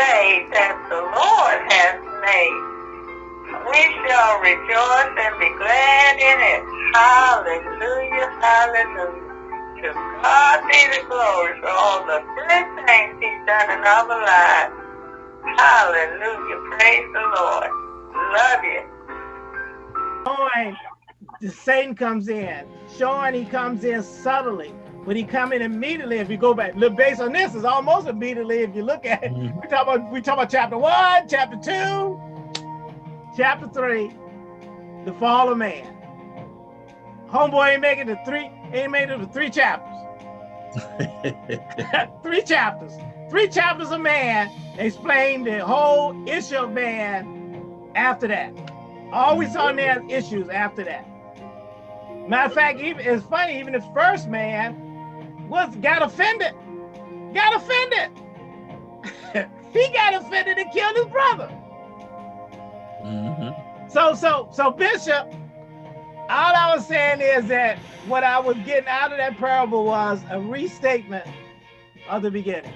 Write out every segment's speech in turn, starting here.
day that the Lord has made. We shall rejoice and be glad in it. Hallelujah, hallelujah. To God be the glory for all the good things he's done in our lives. Hallelujah, praise the Lord. Love you. Showing the Satan comes in, showing he comes in subtly, but he come in immediately. If you go back, look based on this, is almost immediately. If you look at it, Mhm. we talk about we talk about chapter one, chapter two, chapter three, the fall of man. Homeboy ain't making the three, ain't made it to three chapters. three chapters. Three chapters of man explain the whole issue of man after that. All we saw in there is issues after that. Matter of fact, even it's funny, even the first man was got offended. Got offended. he got offended and killed his brother. Mhm. So, so, so, Bishop, all I was saying is that what I was getting out of that parable was a restatement of the beginning.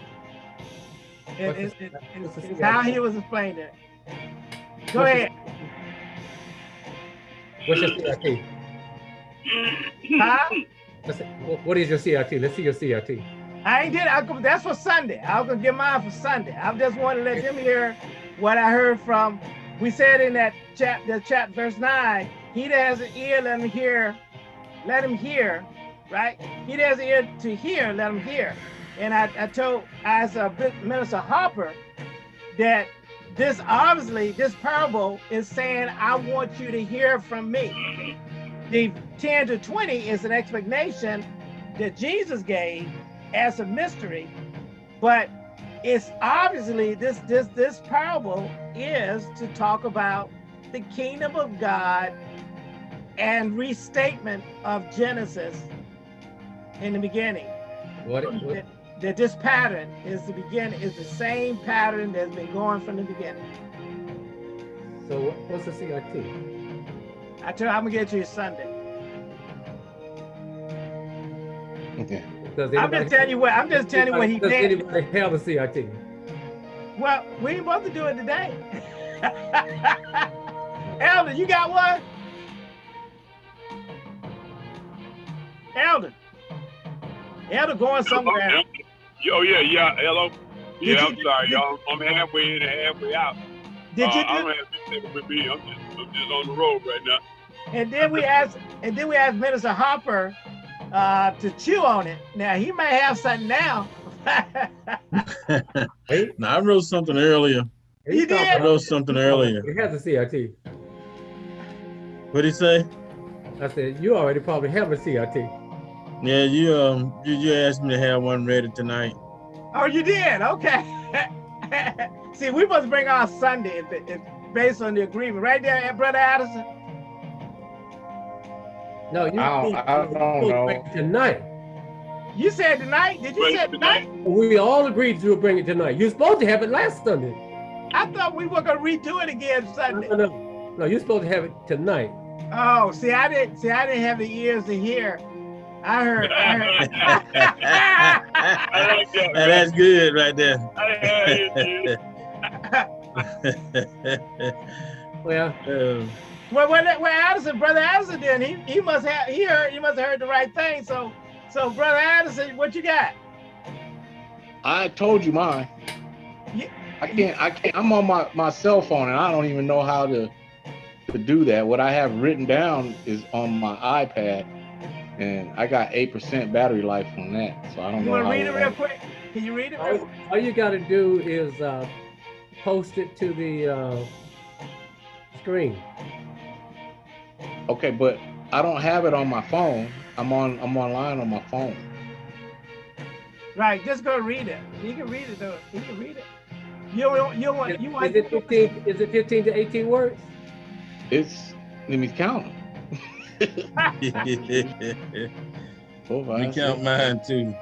It, it, it, it's how he was explaining it. Go What's ahead. What's your CRT? Huh? It- wh- What is your CRT? Let's see your CRT. I ain't did. I, that's for Sunday. I was gonna get mine for Sunday. I just want to let them hear what I heard from. We said in that chap, the chap, verse nine. He that has an ear, let him hear. Let him hear, right? He that has an ear to hear, let him hear. And I, I told as a minister Harper that this obviously this parable is saying I want you to hear from me. The 10 to 20 is an explanation that Jesus gave as a mystery, but it's obviously this this this parable is to talk about the kingdom of God and restatement of Genesis in the beginning. What, what, That, that this pattern is the beginning is the same pattern that's been going from the beginning. so what's the CRT? I tell you, I'm gonna get to you Sunday. Okay. Does I'm just telling you what I'm just telling you what he Does did. anybody have a CRT? Well, we ain't supposed to do it today. Elder, you got one? Elder. Elder going somewhere. Oh yeah, yeah, hello. Yeah, I'm sorry, y'all. I'm halfway in and halfway out. Did uh, you I do? don't have anything with me. I'm just, I'm just on the road right now. And then we asked, and then we asked Minister Hopper uh, to chew on it. Now he may have something now. Hey, now I wrote something earlier. he You did? I wrote something earlier. He has a CRT. What'd he say? I said, you already probably have a CRT. Yeah, you um you, you asked me to have one ready tonight. oh, you did? Okay. See, we must bring our Sunday if, it- if based on the agreement, right there, eh, Brother Addison. No, you I don't- you- I don't you know. Tonight. You said tonight? Did you Bring say it tonight? We all agreed to bring it tonight. You're supposed to have it last Sunday. I thought we were gonna redo it again No, Sunday. no, no. No, you're supposed to have it tonight. Oh, see, I didn't see. I didn't have the ears to hear. I heard. I heard. I like that. Now, that's good right there. Well, Um, well, when, when Addison, brother Addison, did he he must have he heard he must have heard the right thing. So, so brother Addison, what you got? I told you mine. Yeah. I can't. I can't. I'm on my my cell phone, and I don't even know how to to do that. What I have written down is on my iPad, and I got eight percent battery life on that. So I don't You know. want to read it real quick? Can you read it? Real all, all you got to do is uh, post it to the uh, screen. Okay, but I don't have it on my phone. I'm on. I'm online on my phone. Right, just go read it. You can read it though. You can read it. You want you want you want. Is it 15? Is it 15 to 18 words? It's. Let me count them. Four, we five, count six. mine too.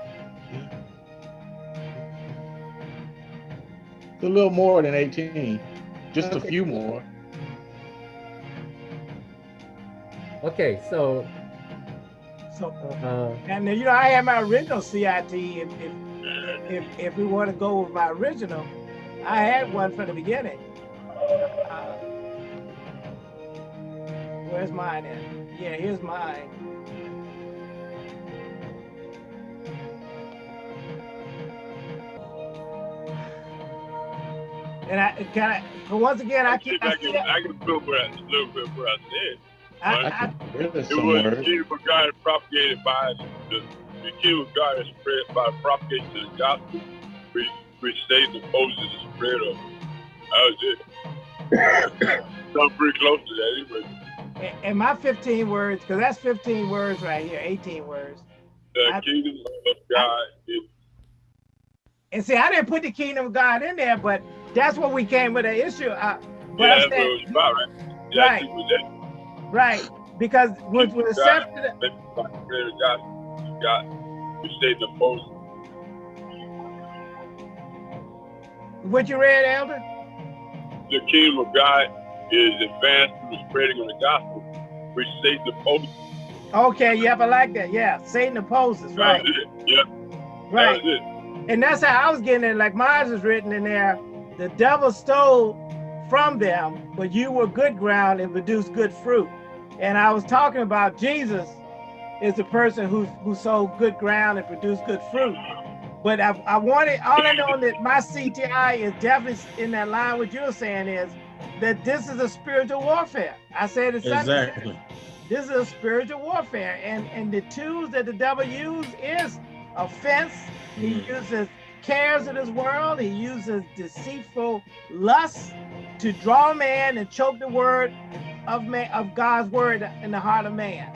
It's a little more than 18. Just a few more. Okay, so So, uh, and then, you know, I have my original CIT. If if if, if we want to go with my original, I had one from the beginning. Uh, where's mine at? Yeah, here's mine. And I kind of, once again, I keep, I I, can, I can feel where I, a little bit where I said. I, I I, can It was the words. of God is propagated by the, the kingdom of God is spread by propagation of the gospel, which, which Satan opposes the spread of. That was it. Something pretty close to that anyway. And my 15 words, because that's 15 words right here, 18 words. The I- kingdom of God is And see, I didn't put the kingdom of God in there, but that's what we came with the issue. Uh, but yeah, that's what saying- about, right? Yeah, I think it was that. right, because with, with the God, accepted, that by the the gospel, God, which Satan opposes. what you read, Elder? The kingdom of God is advanced through the spreading of the gospel, which Satan opposes. Okay, yep, I like that. Yeah, Satan opposes, right, That's. Yep, right. that's. And that's how I was getting it. Like mine is written in there. The devil stole from them, but you were good ground and produced good fruit. And I was talking about Jesus is the person who who sowed good ground and produced good fruit. But I, I wanted all I know that my CTI is definitely in that line. What you're saying is that this is a spiritual warfare. I said it. Exactly. This is a spiritual warfare, and and the tools that the devil uses is offense. He Mhm. uses cares of this world. He uses deceitful lust to draw man and choke the word of man of God's word in the heart of man.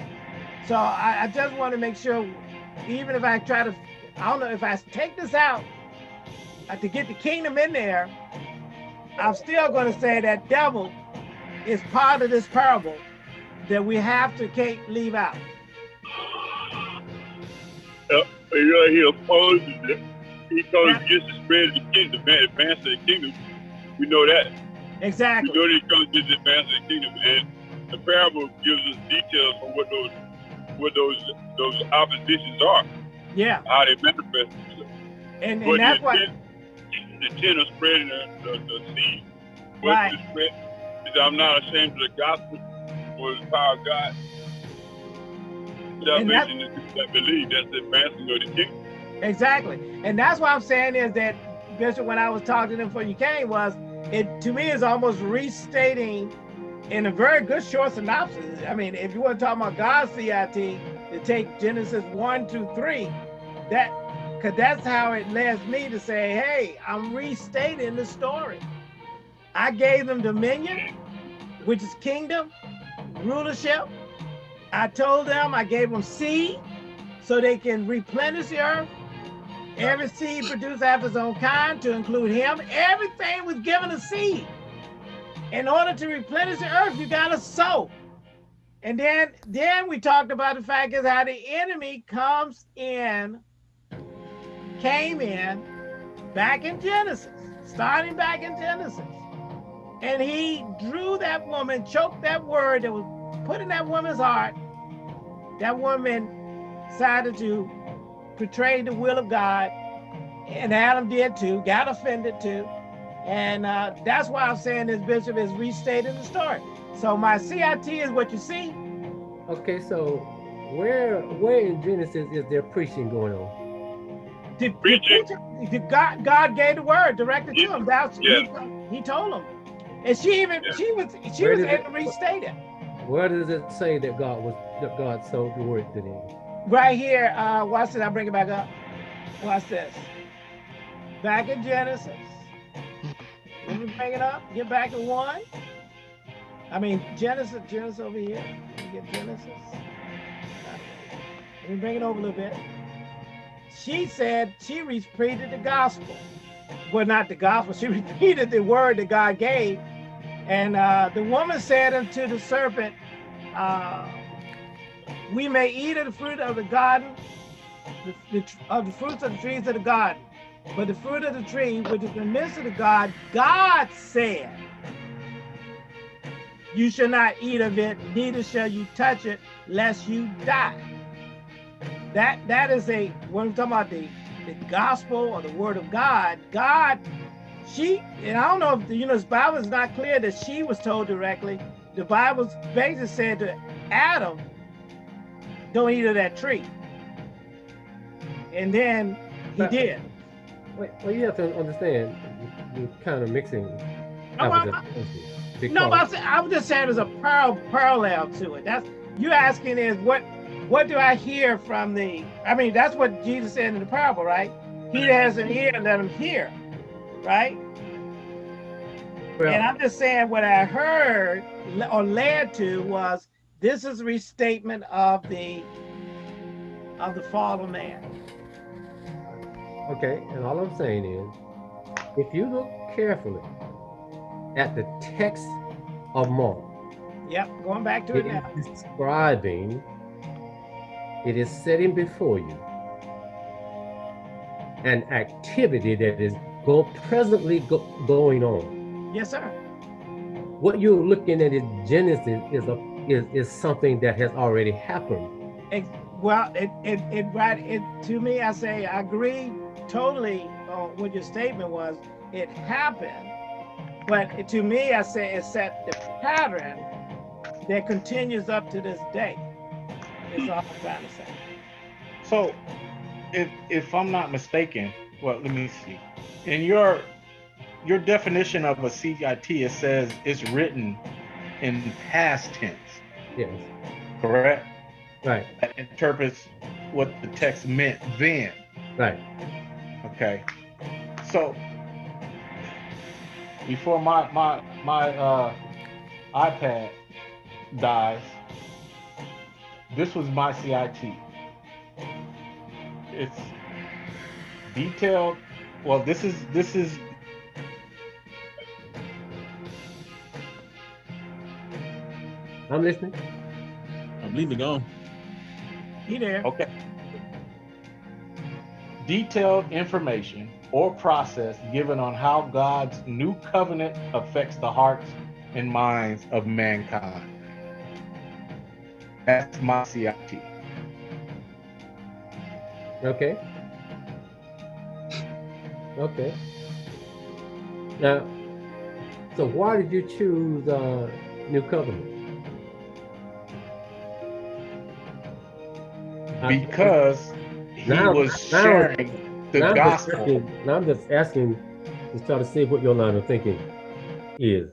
So I, I just want to make sure, even if I try to, I don't know if I take this out uh, to get the kingdom in there, I'm still going to say that devil is part of this parable that we have to can't leave out. Uh, you know, uh, he opposes it. He comes against the spread of the kingdom, man, advance the kingdom. We know that. We Exactly. know that he comes the advance the kingdom. And the parable gives us details on what those what those those oppositions are, Yeah. how they manifest themselves. And, and that's intent, the intent of spreading the, the, the seed Right. spread is I'm not ashamed of the gospel or the power of God. Salvation is that believe that's the advancing of the kingdom. exactly. And that's what I'm saying is that Bishop, when I was talking to him before you came, was it to me is almost restating in a very good short synopsis. I mean, if you want to talk about God's CIT, to take Genesis 1 to 3, that because that's how it led me to say, hey, I'm restating the story. I gave them dominion, which is kingdom, rulership. I told them I gave them seed so they can replenish the earth. Every seed produced after its own kind, to include him. Everything was given a seed. In order to replenish the earth, you gotta sow. And then, then we talked about the fact is how the enemy comes in, came in, back in Genesis, starting back in Genesis. And he drew that woman, choked that word that was put in that woman's heart. That woman decided to portray the will of God, and Adam did too, got offended too. And uh, that's why I'm saying this bishop is restating the story. So my CIT is what you see. Okay, so where where in Genesis is there preaching going on? The, the Preaching. preacher- the God, God gave the word directed to him. That's Yeah. he, he told him. And she even Yeah. she was she Where was did able it- to restate it. Where does it say that God was that God sold the word to him? Right here, uh, watch this. I'll bring it back up. Watch this. Back in Genesis. Let me bring it up. Get back to one. I mean, Genesis, Genesis over here. Let me get Genesis. Let me bring it over a little bit. She said she repeated the gospel. Well, not the gospel. She repeated the word that God gave. And uh, the woman said unto the serpent, uh, we may eat of the fruit of the garden, the, the, of the fruits of the trees of the garden. But the fruit of the tree, which is in the midst of the garden, God said, You shall not eat of it, neither shall you touch it, lest you die. That that is a when we're talking about the, the gospel or the word of God, God she and I don't know if you know the Bible is not clear that she was told directly. The Bible basically said to Adam, "Don't eat of that tree," and then he But- did. Wait, well, you have to understand, you're kind of mixing. No, I- and No, but I, was- I was just saying there's a par- parallel to it. That's you asking is what what do I hear from the? I mean, that's what Jesus said in the parable, right? He that has an ear, let him hear, right? well, And I'm just saying what I heard or led to was this is a restatement of the of the fall of man. Okay, and all I'm saying is, if you look carefully at the text of Mark, Yep, going back to it it now. describing, it is setting before you an activity that is go presently go, going on. Yes, sir. What you're looking at in Genesis is a is, is something that has already happened. Ex- Well, it, it, it, right, it, to me, I say, I agree totally on what your statement was. It happened, but to me, I say it set the pattern that continues up to this day. Is all I'm trying to say. So, if if I'm not mistaken, well, let me see. In your your definition of a CIT, it says it's written in past tense, Yes, correct? right, That interprets what the text meant then. right. Okay. So before my my my uh iPad dies, this was my CIT. It's detailed. Well, this is this is I'm listening. I believe it gone. He there. okay. Detailed information or process given on how God's new covenant affects the hearts and minds of mankind. That's my CIT. Okay. Okay. Now, so why did you choose uh, New Covenant? Because he Now- was now- sharing the now I'm gospel. asking- Now I'm just asking to try to see what your line of thinking is.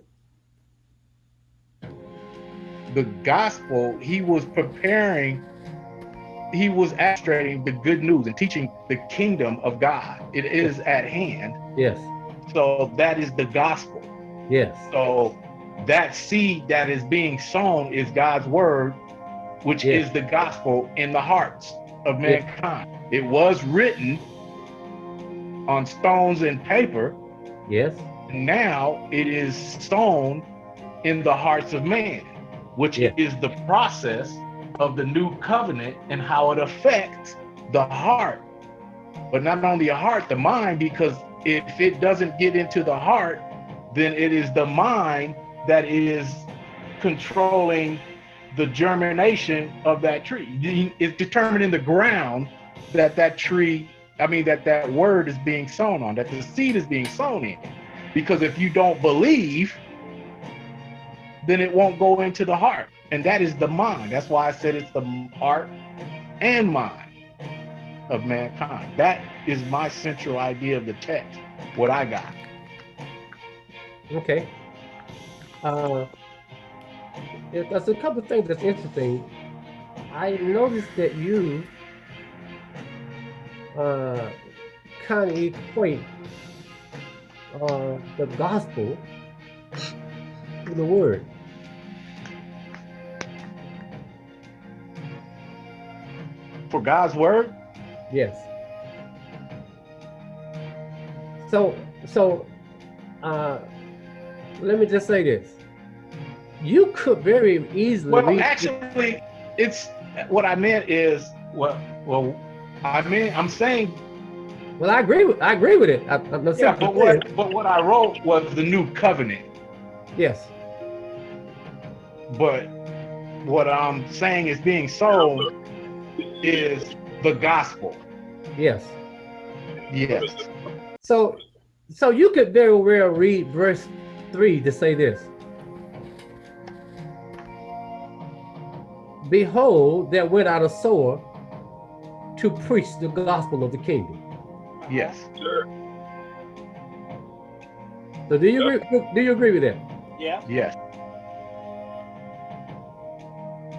The gospel, he was preparing, he was illustrating the good news and teaching the kingdom of God. It is at hand. Yes, So that is the gospel. yes, So that seed that is being sown is God's word, which Yeah. is the gospel in the hearts of mankind. It was written on stones and paper. yes, now it is sown in the hearts of man, which Yeah. is the process of the new covenant and how it affects the heart. But not only the heart, the mind, because if it doesn't get into the heart, then it is the mind that is controlling the germination of that tree. It's determining the ground that that tree, I mean, that that word is being sown on, that the seed is being sown in. Because if you don't believe, then it won't go into the heart. And that is the mind. That's why I said it's the heart and mind of mankind. That is my central idea of the text, what I got. okay. Uh, there's a couple of things that's interesting. I noticed that you uh, kind of equate uh, the gospel to the word. For God's word, Yes. So, so, uh, let me just say this. You could very easily well, actually, it's what I meant is what, well, I mean, I'm saying, well, I agree with, I agree with it. I, I'm not yeah, but what, but what I wrote was the new covenant. Yes. But what I'm saying is being sown is the gospel. Yes. Yes. So, So you could very well read verse three to say this. Behold, there went out a sower to preach the gospel of the kingdom. Yes. Sir. So do you agree, do you agree with that? Yeah. Yes.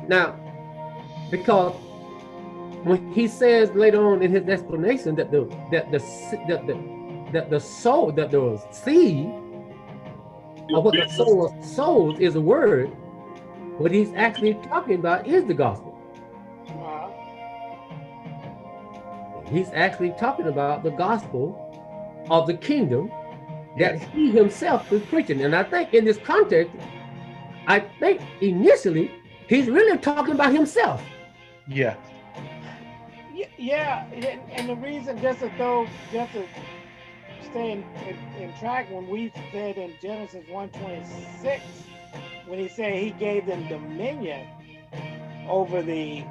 Now, because when he says later on in his explanation that the that the that the that the soul that the seed of what the soul of souls is a word, what he's actually talking about is the gospel. Uh, He's actually talking about the gospel of the kingdom that Yes. he himself is preaching. And I think in this context, I think initially he's really talking about himself. Yeah. Yeah, and, the reason just to throw just to stay in, in, in track when we said in Genesis 126 when he said he gave them dominion over the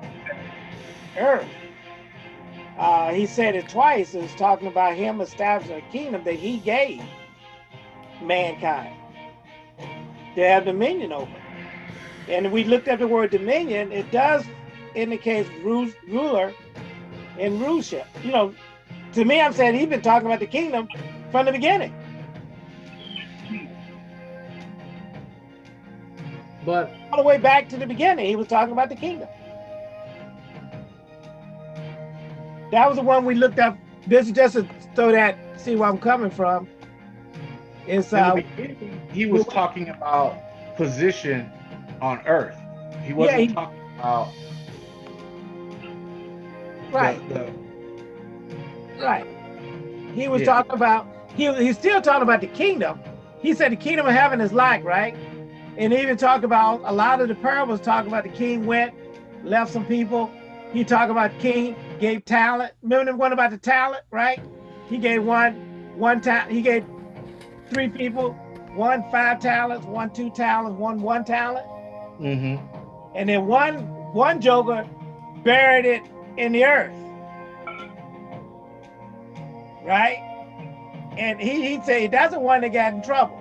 earth. Uh, he said it twice. It was talking about him establishing a kingdom that he gave mankind to have dominion over. And we looked at the word dominion, it does indicate ruler and ruleship. You know, to me, I'm saying he's been talking about the kingdom from the beginning. But All the way back to the beginning, he was talking about the kingdom. That was the one we looked up. This is just to throw that, see where I'm coming from. It's In the uh, beginning, he was talking about position on earth. He wasn't he- talking about the- right, the, right. He was Yeah. talking about he he's still talking about the kingdom. He said the kingdom of heaven is like, right? And even talk about a lot of the parables talk about the king went, left some people. He talked about king gave talent. Remember the one about the talent, right? He gave one one time. He gave three people one five talents, one two talents, one one talent, Mm -hmm. and then one one joker buried it in the earth, right? And he he'd say that's the one that got in trouble,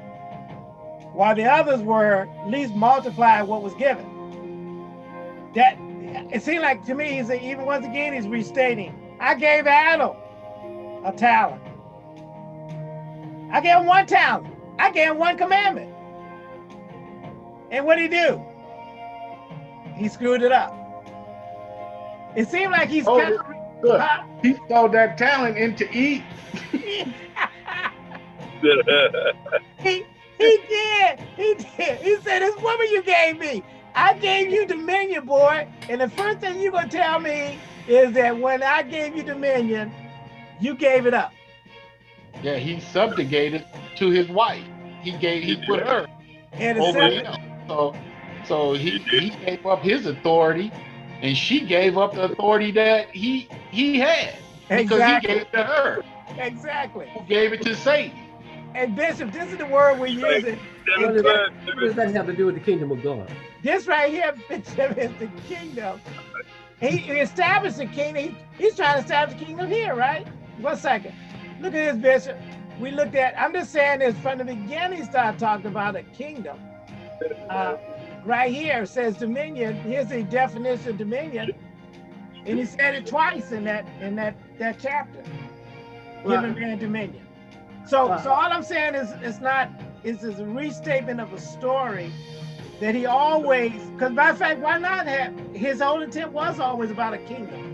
while the others were at least multiplied what was given. That it seemed like to me, he's a, even once again he's restating. I gave Adam a talent. I gave him one talent. I gave him one commandment. And what did he do? He screwed it up. It seemed like he's Oh, kind Look, of he sold that talent into eat. he, he did. He did. He said, This woman you gave me, I gave you dominion, boy. And the first thing you're going to tell me is that when I gave you dominion, you gave it up. Yeah, he subjugated to his wife. He gave he put her And it over him. So so he, he gave up his authority and she gave up the authority that he he had because he gave it to her Exactly. who gave it to Satan. And Bishop, this is the word we're using. what does, that, what does that have to do with the kingdom of God? This right here, Bishop, is the kingdom. He, he established the kingdom. He- he's trying to establish the kingdom here, right? One second. Look at this, Bishop. We looked at, I'm just saying this from the beginning, he started talking about a kingdom. Uh, right here says dominion. Here's the definition of dominion. And he said it twice in that in that that chapter. Giving man dominion. So Right. so all I'm saying is it's not it's is a restatement of a story that he always because matter of fact, why not have his whole intent was always about a kingdom.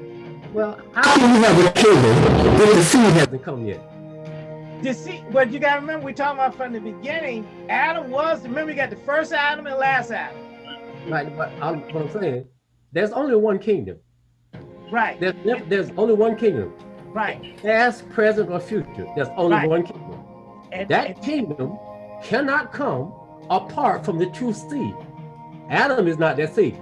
Well, how do you have a kingdom if the seed hasn't come yet? See, but you gotta remember we talking about from the beginning, Adam was remember you got the first Adam and last Adam. Right, but I'm, what I'm saying, there's only one kingdom. Right, There's, there's only one kingdom. right. Past, present, or future. There's only Right. one kingdom. And, That and- kingdom cannot come apart from the true seed. Adam is not that seed.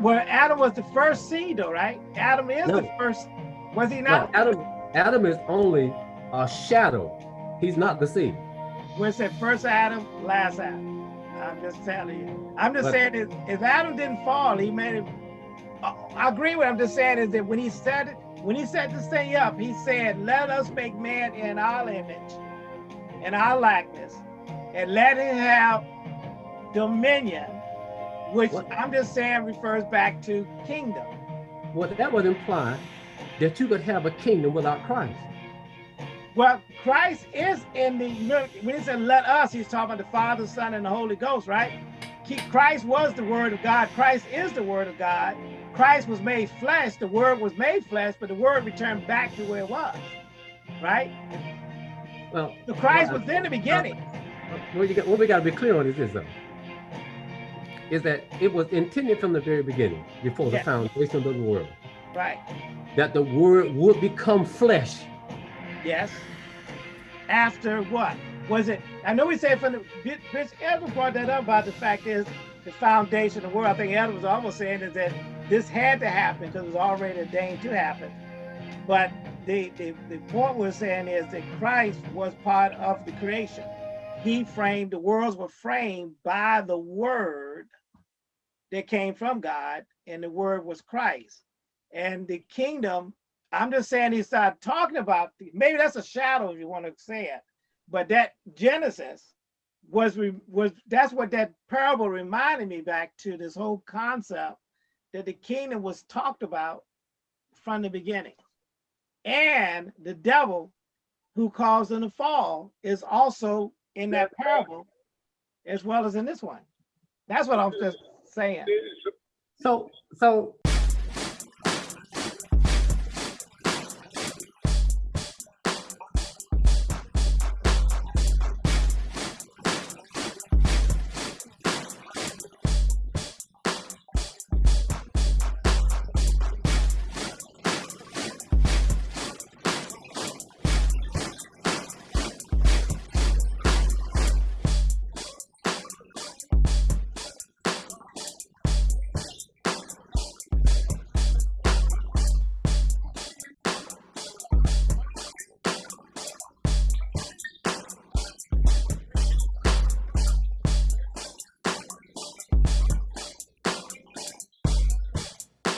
well, Adam was the first seed though, right? Adam is the first, was he No, not? Adam, Adam is only a shadow. He's not the seed. Where it said first Adam, last Adam. I'm just telling you. I'm just But- saying if, if Adam didn't fall, he made it. I agree with. I'm just saying is that when he said it, when he set this thing up, he said, "Let us make man in our image." in our likeness and let him have dominion, which What? I'm just saying refers back to kingdom. Well, that would imply that you could have a kingdom without Christ. Well, Christ is in the, when he said let us, he's talking about the Father, Son, and the Holy Ghost, right? Christ was the word of God. Christ is the word of God. Christ was made flesh. The word was made flesh, but the word returned back to where it was, right? Well, So Christ well, was in the beginning. what, you got, what we got to be clear on is this, though, is that it was intended from the very beginning, before the foundation of the world, Right. that the word would become flesh. Yes. After what? Was it? I know we said from the Bi- Bishop Edward brought that up about the fact is the foundation of the world. I think Edward was almost saying is that this had to happen because it was already ordained to happen. But the, the, the point we're saying is that Christ was part of the creation. He framed the worlds were framed by the word that came from God, and the word was Christ. And the kingdom I'm just saying he started talking about maybe that's a shadow if you want to say it, but that Genesis was was that's what that parable reminded me back to this whole concept that the kingdom was talked about from the beginning, and the devil who caused them to fall is also in that parable as well as in this one. That's what I'm just saying. So, so